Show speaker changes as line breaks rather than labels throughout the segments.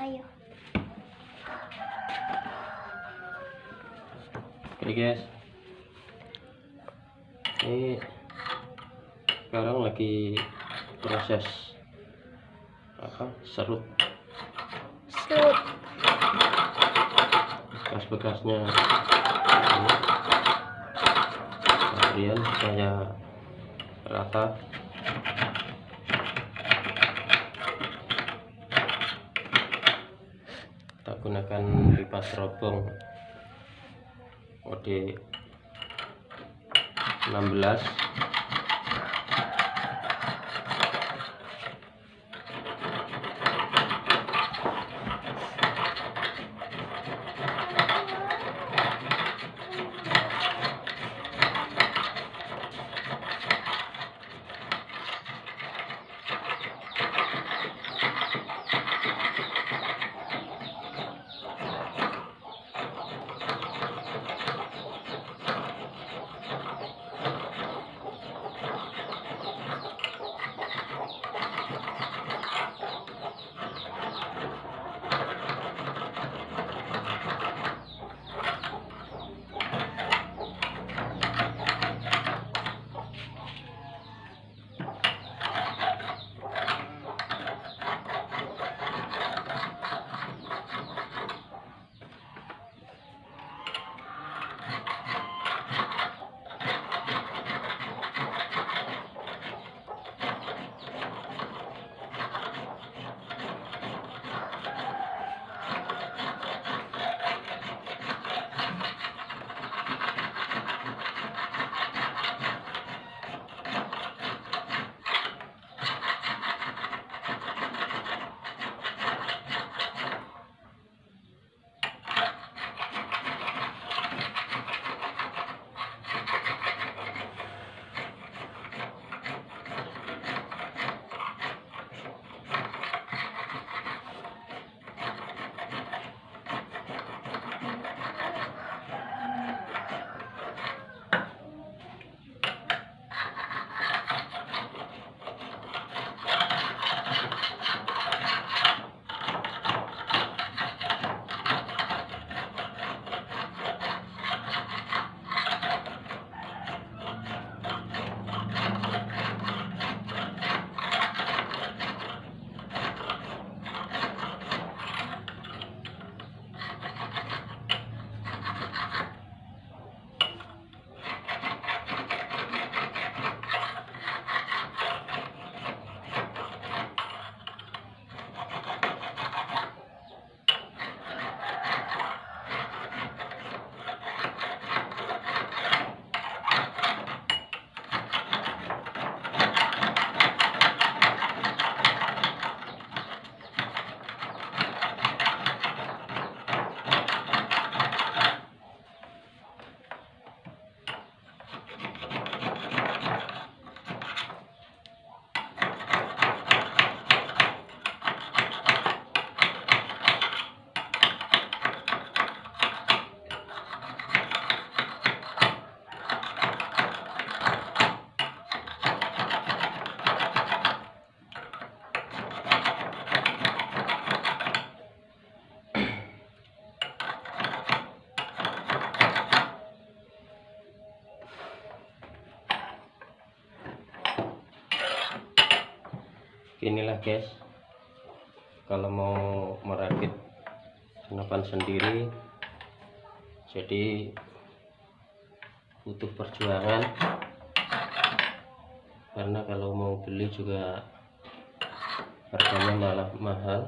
Ayo.
Oke guys. Ini sekarang lagi proses apa? Serut
Serut.
bekas-bekasnya. Ini. Kemudian saya rata gunakan pipa serobong kode 16 inilah guys. Kalau mau merakit senapan sendiri jadi butuh perjuangan. Karena kalau mau beli juga harganya malah mahal.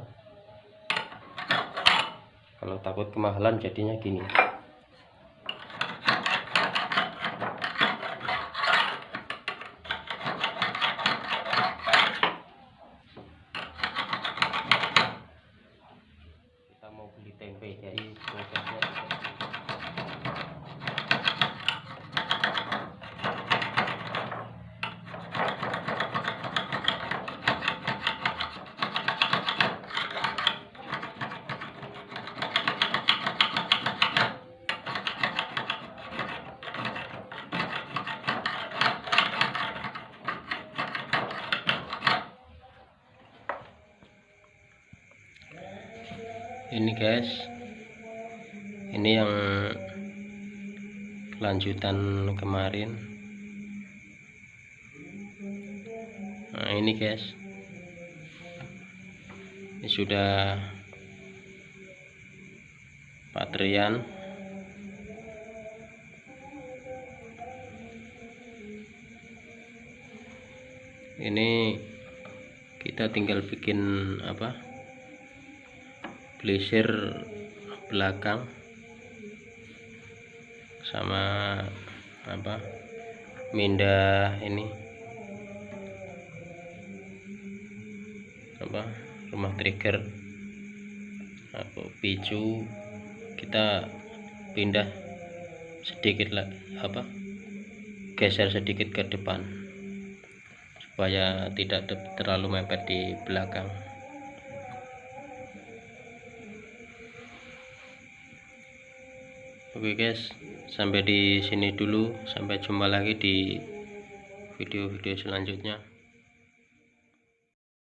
Kalau takut kemahalan jadinya gini kita mau beli tempe jadi prosesnya seperti ini. Ini guys. Ini yang lanjutan kemarin. Nah ini guys. Ini sudah patrian ini kita tinggal bikin apa blazer belakang sama apa minda ini apa rumah trigger. Atau picu kita pindah sedikit lah apa geser sedikit ke depan supaya tidak terlalu mepet di belakang Oke guys, sampai di sini dulu. Sampai jumpa lagi di video-video selanjutnya.